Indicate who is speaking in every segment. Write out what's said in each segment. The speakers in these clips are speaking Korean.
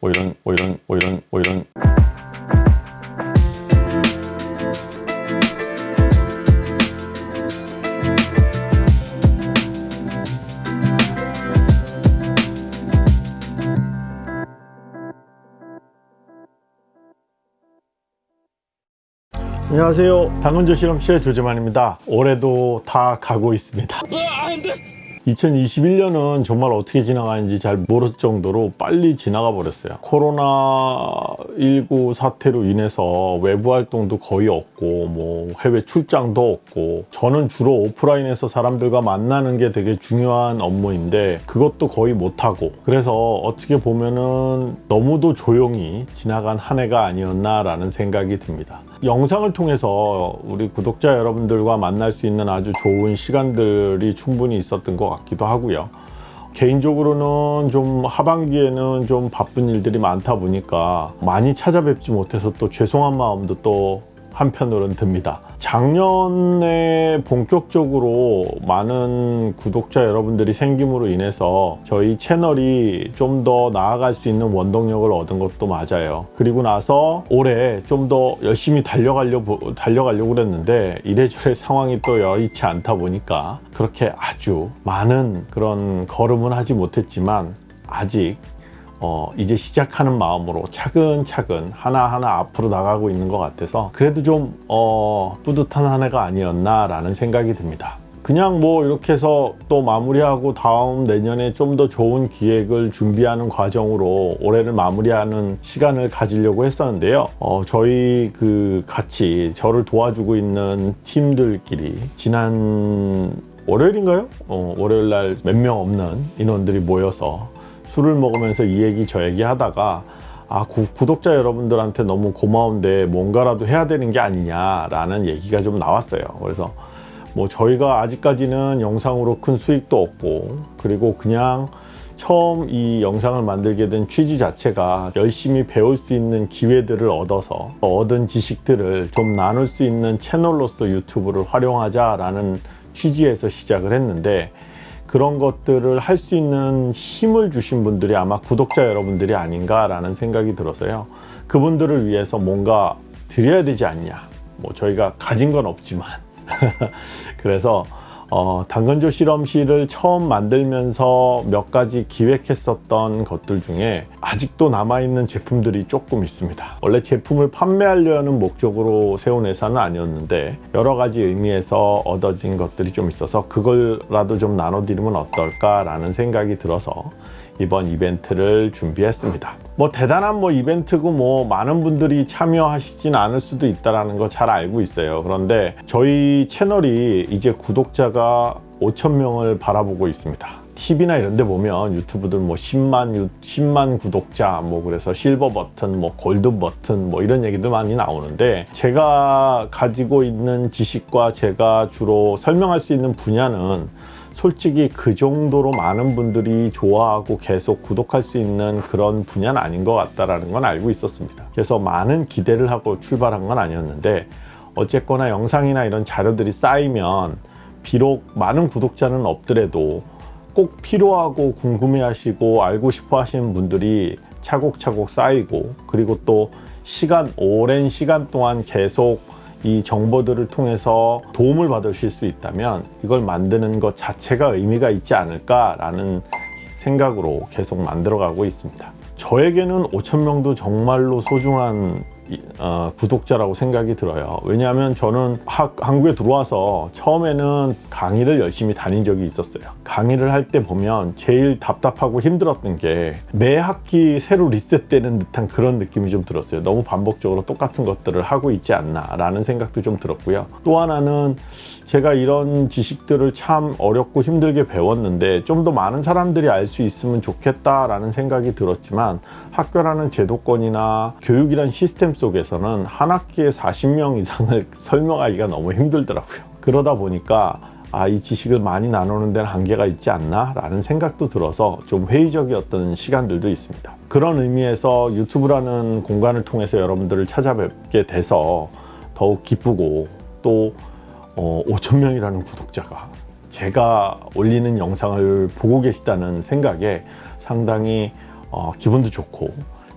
Speaker 1: 뭐 이런 뭐 이런 뭐 이런 뭐 이런. 안녕하세요. 당근조 실험실의 조재만입니다. 올해도 다 가고 있습니다 2021년은 정말 어떻게 지나가는지 잘 모를 정도로 빨리 지나가 버렸어요. 코로나19 사태로 인해서 외부 활동도 거의 없고 뭐 해외 출장도 없고 저는 주로 오프라인에서 사람들과 만나는 게 되게 중요한 업무인데 그것도 거의 못하고 그래서 어떻게 보면은 너무도 조용히 지나간 한 해가 아니었나 라는 생각이 듭니다 영상을 통해서 우리 구독자 여러분들과 만날 수 있는 아주 좋은 시간들이 충분히 있었던 것 같기도 하고요. 개인적으로는 좀 하반기에는 좀 바쁜 일들이 많다 보니까 많이 찾아뵙지 못해서 또 죄송한 마음도 또 한편으로는 듭니다 작년에 본격적으로 많은 구독자 여러분들이 생김으로 인해서 저희 채널이 좀 더 나아갈 수 있는 원동력을 얻은 것도 맞아요. 그리고 나서 올해 좀 더 열심히 달려가려고 달려가려고 그랬는데 이래저래 상황이 또 여의치 않다 보니까 그렇게 아주 많은 그런 걸음은 하지 못했지만 아직 어, 이제 시작하는 마음으로 차근차근 하나하나 앞으로 나가고 있는 것 같아서 그래도 좀 어, 뿌듯한 한 해가 아니었나 라는 생각이 듭니다 그냥 뭐 이렇게 해서 또 마무리하고 다음 내년에 좀 더 좋은 기획을 준비하는 과정으로 올해를 마무리하는 시간을 가지려고 했었는데요 어, 저희 그 같이 저를 도와주고 있는 팀들끼리 지난 월요일인가요? 어, 월요일 날 몇 명 없는 인원들이 모여서 술을 먹으면서 이 얘기 저 얘기 하다가 아 구, 구독자 여러분들한테 너무 고마운데 뭔가라도 해야 되는 게 아니냐라는 얘기가 좀 나왔어요. 그래서 뭐 저희가 아직까지는 영상으로 큰 수익도 없고 그리고 그냥 처음 이 영상을 만들게 된 취지 자체가 열심히 배울 수 있는 기회들을 얻어서 얻은 지식들을 좀 나눌 수 있는 채널로서 유튜브를 활용하자 라는 취지에서 시작을 했는데 그런 것들을 할 수 있는 힘을 주신 분들이 아마 구독자 여러분들이 아닌가 라는 생각이 들어서요. 그분들을 위해서 뭔가 드려야 되지 않냐. 뭐 저희가 가진 건 없지만. 그래서 어, 당근조 실험실을 처음 만들면서 몇 가지 기획했었던 것들 중에 아직도 남아있는 제품들이 조금 있습니다. 원래 제품을 판매하려는 목적으로 세운 회사는 아니었는데 여러 가지 의미에서 얻어진 것들이 좀 있어서 그걸라도 좀 나눠드리면 어떨까 라는 생각이 들어서 이번 이벤트를 준비했습니다 뭐 대단한 뭐 이벤트고 뭐 많은 분들이 참여하시진 않을 수도 있다는 거 잘 알고 있어요. 그런데 저희 채널이 이제 구독자가 5천 명을 바라보고 있습니다. TV나 이런 데 보면 유튜브들 뭐 10만, 10만 구독자 뭐 그래서 실버 버튼 뭐 골드 버튼 뭐 이런 얘기도 많이 나오는데 제가 가지고 있는 지식과 제가 주로 설명할 수 있는 분야는 솔직히 그 정도로 많은 분들이 좋아하고 계속 구독할 수 있는 그런 분야는 아닌 것 같다는 건 알고 있었습니다. 그래서 많은 기대를 하고 출발한 건 아니었는데 어쨌거나 영상이나 이런 자료들이 쌓이면 비록 많은 구독자는 없더라도 꼭 필요하고 궁금해 하시고 알고 싶어 하시는 분들이 차곡차곡 쌓이고 그리고 또 시간 오랜 시간 동안 계속 이 정보들을 통해서 도움을 받으실 수 있다면 이걸 만드는 것 자체가 의미가 있지 않을까 라는 생각으로 계속 만들어 가고 있습니다. 저에게는 5천명도 정말로 소중한 어, 구독자라고 생각이 들어요. 왜냐하면 저는 학, 한국에 들어와서 처음에는 강의를 열심히 다닌 적이 있었어요. 강의를 할 때 보면 제일 답답하고 힘들었던 게 매 학기 새로 리셋되는 듯한 그런 느낌이 좀 들었어요. 너무 반복적으로 똑같은 것들을 하고 있지 않나 라는 생각도 좀 들었고요. 또 하나는 제가 이런 지식들을 참 어렵고 힘들게 배웠는데 좀 더 많은 사람들이 알 수 있으면 좋겠다 라는 생각이 들었지만 학교라는 제도권이나 교육이란 시스템 속에서는 한 학기에 40명 이상을 설명하기가 너무 힘들더라고요. 그러다 보니까 아, 이 지식을 많이 나누는 데는 한계가 있지 않나? 라는 생각도 들어서 좀 회의적이었던 시간들도 있습니다. 그런 의미에서 유튜브라는 공간을 통해서 여러분들을 찾아뵙게 돼서 더욱 기쁘고 또 어, 5천명이라는 구독자가 제가 올리는 영상을 보고 계시다는 생각에 상당히 어, 기분도 좋고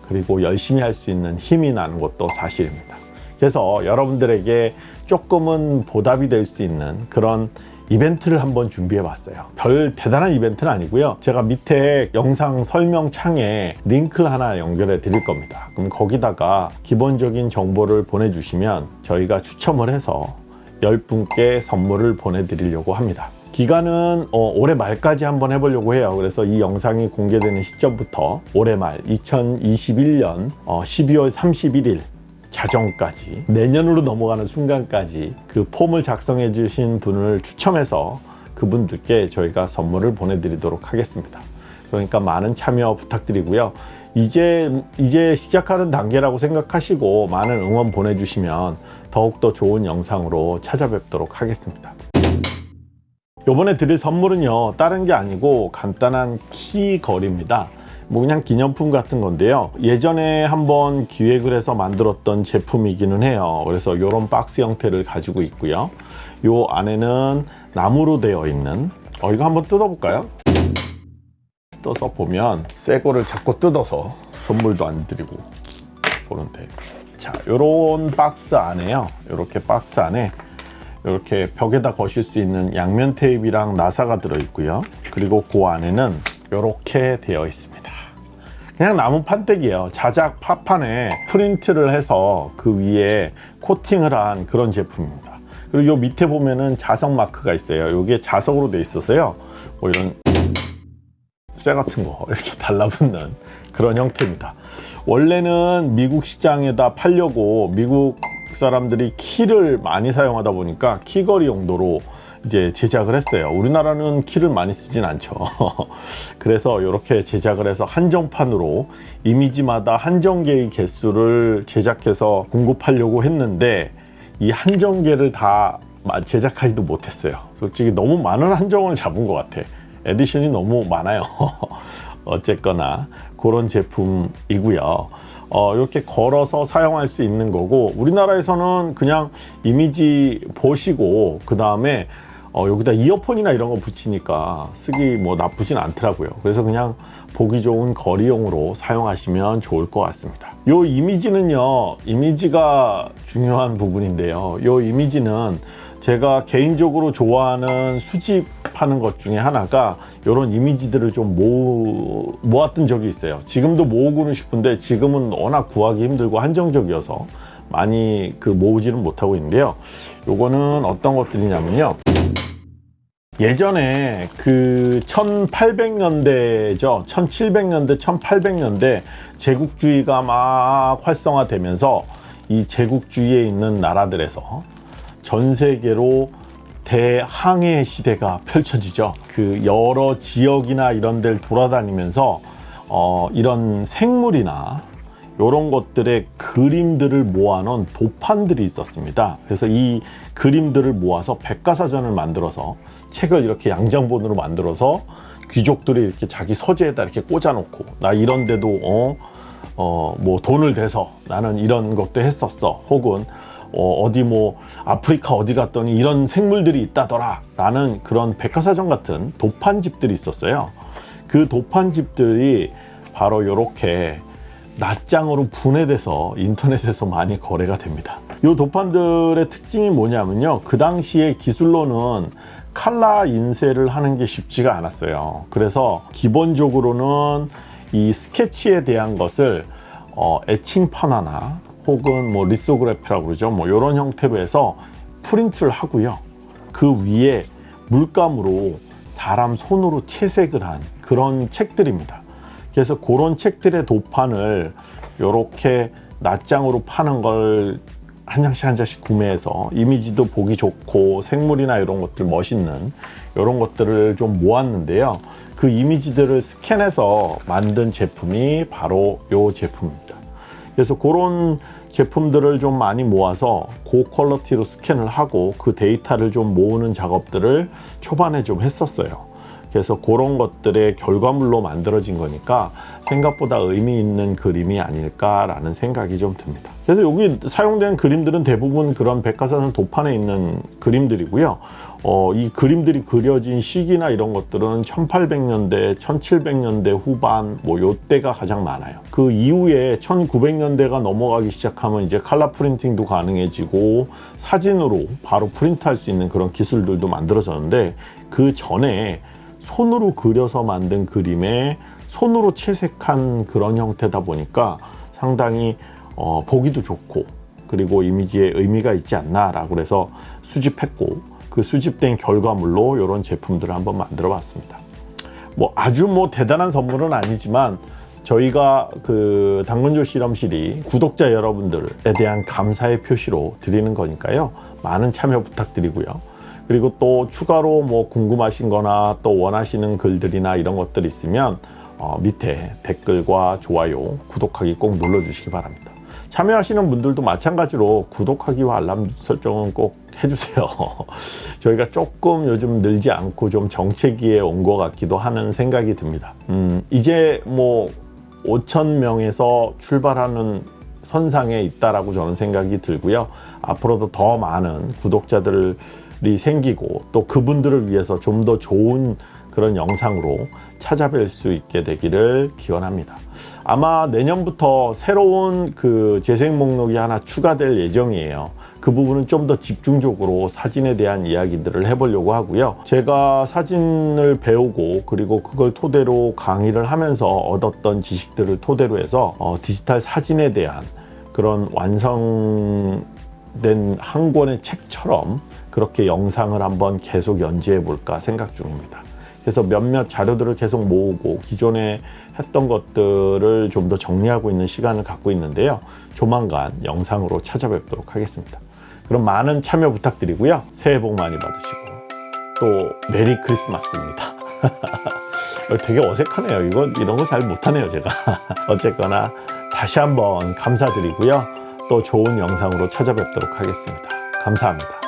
Speaker 1: 그리고 열심히 할 수 있는 힘이 나는 것도 사실입니다. 그래서 여러분들에게 조금은 보답이 될 수 있는 그런 이벤트를 한번 준비해 봤어요. 별 대단한 이벤트는 아니고요. 제가 밑에 영상 설명 창에 링크를 하나 연결해 드릴 겁니다. 그럼 거기다가 기본적인 정보를 보내주시면 저희가 추첨을 해서 10분께 선물을 보내드리려고 합니다 기간은 어, 올해 말까지 한번 해보려고 해요. 그래서 이 영상이 공개되는 시점부터 올해 말 2021년 어, 12월 31일 자정까지 내년으로 넘어가는 순간까지 그 폼을 작성해 주신 분을 추첨해서 그분들께 저희가 선물을 보내드리도록 하겠습니다. 그러니까 많은 참여 부탁드리고요. 이제 이제 시작하는 단계라고 생각하시고 많은 응원 보내주시면 더욱더 좋은 영상으로 찾아뵙도록 하겠습니다 이번에 드릴 선물은요 다른 게 아니고 간단한 키 거리입니다. 뭐 그냥 기념품 같은 건데요. 예전에 한번 기획을 해서 만들었던 제품이기는 해요. 그래서 이런 박스 형태를 가지고 있고요. 요 안에는 나무로 되어 있는 어 이거 한번 뜯어볼까요? 뜯어서 보면 새 거를 자꾸 뜯어서 선물도 안 드리고 보는데. 자 요런 박스 안에요. 이렇게 박스 안에 이렇게 벽에다 거실 수 있는 양면 테이프랑 나사가 들어 있고요. 그리고 그 안에는 이렇게 되어 있습니다. 그냥 나무 판때기예요. 자작 파판에 프린트를 해서 그 위에 코팅을 한 그런 제품입니다. 그리고 요 밑에 보면은 자석 마크가 있어요. 이게 자석으로 돼 있어서요. 뭐 이런 쇠 같은 거 이렇게 달라붙는 그런 형태입니다. 원래는 미국 시장에다 팔려고 미국 사람들이 키를 많이 사용하다 보니까 키거리 용도로 이제 제작을 했어요. 우리나라는 키를 많이 쓰진 않죠. 그래서 이렇게 제작을 해서 한정판으로 이미지마다 한정 개의 개수를 제작해서 공급하려고 했는데 이 한정 개를 다 제작하지도 못했어요. 솔직히 너무 많은 한정을 잡은 것 같아. edition이 너무 많아요. 어쨌거나 그런 제품이고요 어, 이렇게 걸어서 사용할 수 있는 거고 우리나라에서는 그냥 이미지 보시고 그 다음에 어, 여기다 이어폰이나 이런 거 붙이니까 쓰기 뭐 나쁘진 않더라고요. 그래서 그냥 보기 좋은 거리용으로 사용하시면 좋을 것 같습니다. 이 이미지는요 이미지가 중요한 부분인데요. 이 이미지는 제가 개인적으로 좋아하는 수집하는 것 중에 하나가 이런 이미지들을 좀 모, 모았던 적이 있어요. 지금도 모으고는 싶은데 지금은 워낙 구하기 힘들고 한정적이어서 많이 그 모으지는 못하고 있는데요. 요거는 어떤 것들이냐면요. 예전에 그 1800년대죠. 1700년대 1800년대 제국주의가 막 활성화되면서 이 제국주의에 있는 나라들에서 전 세계로 대항해 시대가 펼쳐지죠. 그 여러 지역이나 이런 데를 돌아다니면서 어, 이런 생물이나 이런 것들의 그림들을 모아놓은 도판들이 있었습니다. 그래서 이 그림들을 모아서 백과사전을 만들어서 책을 이렇게 양장본으로 만들어서 귀족들이 이렇게 자기 서재에다 이렇게 꽂아놓고 나 이런 데도 어, 어, 뭐 돈을 대서 나는 이런 것도 했었어. 혹은 어, 어디 뭐 아프리카 어디 갔더니 이런 생물들이 있다더라 라는 그런 백화사전 같은 도판집들이 있었어요. 그 도판집들이 바로 이렇게 낱장으로 분해돼서 인터넷에서 많이 거래가 됩니다. 이 도판들의 특징이 뭐냐면요. 그 당시에 기술로는 칼라 인쇄를 하는 게 쉽지가 않았어요. 그래서 기본적으로는 이 스케치에 대한 것을 어, 애칭판화나 혹은 뭐 리소그래피라고 그러죠. 뭐 이런 형태로 해서 프린트를 하고요. 그 위에 물감으로 사람 손으로 채색을 한 그런 책들입니다. 그래서 그런 책들의 도판을 이렇게 낱장으로 파는 걸 한 장씩 한 장씩 구매해서 이미지도 보기 좋고 생물이나 이런 것들 멋있는 이런 것들을 좀 모았는데요. 그 이미지들을 스캔해서 만든 제품이 바로 이 제품입니다 그래서 그런 제품들을 좀 많이 모아서 고퀄러티로 스캔을 하고 그 데이터를 좀 모으는 작업들을 초반에 좀 했었어요 그래서 그런 것들의 결과물로 만들어진 거니까 생각보다 의미 있는 그림이 아닐까라는 생각이 좀 듭니다. 그래서 여기 사용된 그림들은 대부분 그런 백과사전 도판에 있는 그림들이고요. 어, 이 그림들이 그려진 시기나 이런 것들은 1800년대, 1700년대 후반 뭐 요때가 가장 많아요. 그 이후에 1900년대가 넘어가기 시작하면 이제 칼라 프린팅도 가능해지고 사진으로 바로 프린트할 수 있는 그런 기술들도 만들어졌는데 그 전에 손으로 그려서 만든 그림에 손으로 채색한 그런 형태다 보니까 상당히 어, 보기도 좋고 그리고 이미지에 의미가 있지 않나 라고 그래서 수집했고 그 수집된 결과물로 이런 제품들을 한번 만들어 봤습니다. 뭐 아주 뭐 대단한 선물은 아니지만 저희가 그 당근조 실험실이 구독자 여러분들에 대한 감사의 표시로 드리는 거니까요. 많은 참여 부탁드리고요. 그리고 또 추가로 뭐 궁금하신 거나 또 원하시는 글들이나 이런 것들 있으면 어, 밑에 댓글과 좋아요, 구독하기 꼭 눌러주시기 바랍니다. 참여하시는 분들도 마찬가지로 구독하기와 알람 설정은 꼭 해주세요. 저희가 조금 요즘 늘지 않고 좀 정체기에 온 것 같기도 하는 생각이 듭니다. 음, 이제 뭐 5천 명에서 출발하는 선상에 있다라고 저는 생각이 들고요. 앞으로도 더 많은 구독자들이 생기고 또 그분들을 위해서 좀 더 좋은 그런 영상으로 찾아뵐 수 있게 되기를 기원합니다. 아마 내년부터 새로운 그 재생 목록이 하나 추가될 예정이에요. 그 부분은 좀 더 집중적으로 사진에 대한 이야기들을 해보려고 하고요. 제가 사진을 배우고 그리고 그걸 토대로 강의를 하면서 얻었던 지식들을 토대로 해서 어, 디지털 사진에 대한 그런 완성된 한 권의 책처럼 그렇게 영상을 한번 계속 연재해 볼까 생각 중입니다. 그래서 몇몇 자료들을 계속 모으고 기존에 했던 것들을 좀 더 정리하고 있는 시간을 갖고 있는데요. 조만간 영상으로 찾아뵙도록 하겠습니다. 그럼 많은 참여 부탁드리고요. 새해 복 많이 받으시고 또 메리 크리스마스입니다. 되게 어색하네요. 이거 이런 거 잘 못하네요, 제가. 어쨌거나 다시 한번 감사드리고요. 또 좋은 영상으로 찾아뵙도록 하겠습니다. 감사합니다.